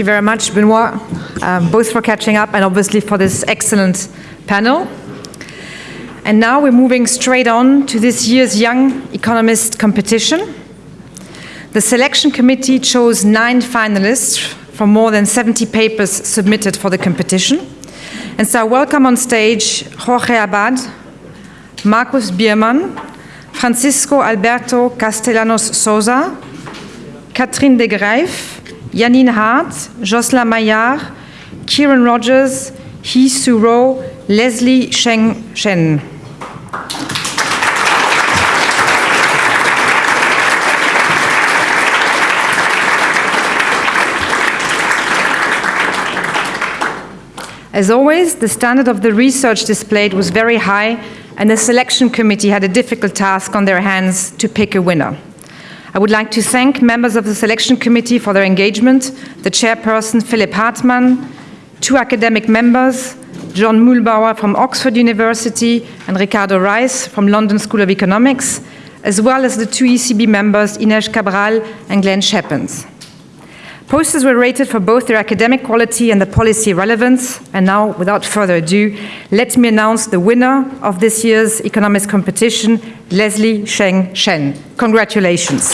you very much, Benoit, um, both for catching up and obviously for this excellent panel. And now we're moving straight on to this year's Young Economist competition. The selection committee chose nine finalists from more than 70 papers submitted for the competition. And so I welcome on stage Jorge Abad, Markus Biermann, Francisco Alberto Castellanos Souza, Catherine de Greif, Janine Hart, Jocelyn Maillard, Kieran Rogers, Hee Su Ro, Leslie Sheng Shen. As always, the standard of the research displayed was very high, and the selection committee had a difficult task on their hands to pick a winner. I would like to thank members of the selection committee for their engagement, the chairperson Philipp Hartmann, two academic members, John Muellbauer from Oxford University and Ricardo Reis from London School of Economics, as well as the two ECB members, Ines Cabral and Glenn Schepens. Posters were rated for both their academic quality and the policy relevance. And now, without further ado, let me announce the winner of this year's economics competition, Leslie Sheng Shen. Congratulations.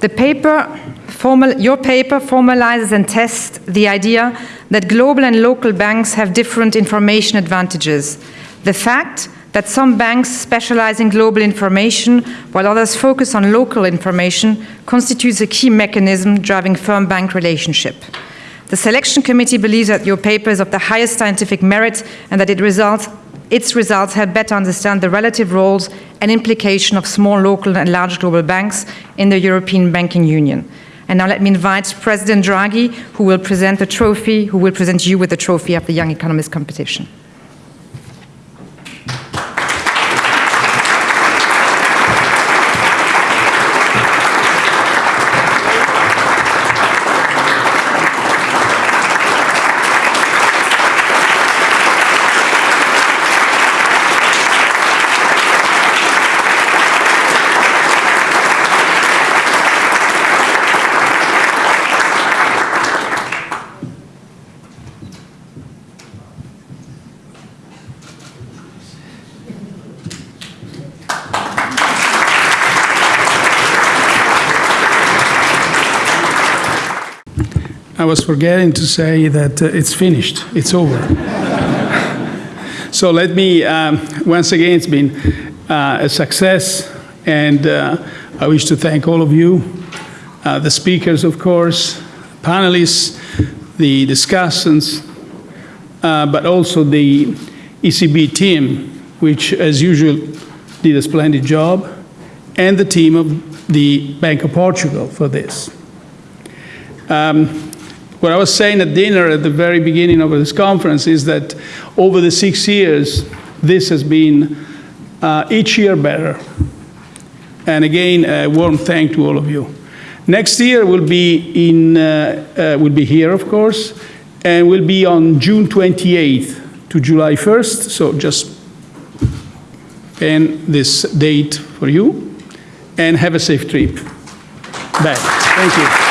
The paper Formal, your paper formalizes and tests the idea that global and local banks have different information advantages. The fact that some banks specialize in global information while others focus on local information constitutes a key mechanism driving firm-bank relationship. The selection committee believes that your paper is of the highest scientific merit and that it results, its results help better understand the relative roles and implication of small local and large global banks in the European banking union. And now let me invite President Draghi, who will present the trophy, who will present you with the trophy of the Young Economist competition. I was forgetting to say that uh, it's finished, it's over. so let me, um, once again, it's been uh, a success, and uh, I wish to thank all of you, uh, the speakers, of course, panelists, the discussants, uh, but also the ECB team, which, as usual, did a splendid job, and the team of the Bank of Portugal for this. Um, what I was saying at dinner at the very beginning of this conference is that over the six years, this has been uh, each year better. And again, a warm thank to all of you. Next year will be in uh, uh, will be here, of course, and will be on June 28th to July 1st. So just pen this date for you, and have a safe trip back. Thank you.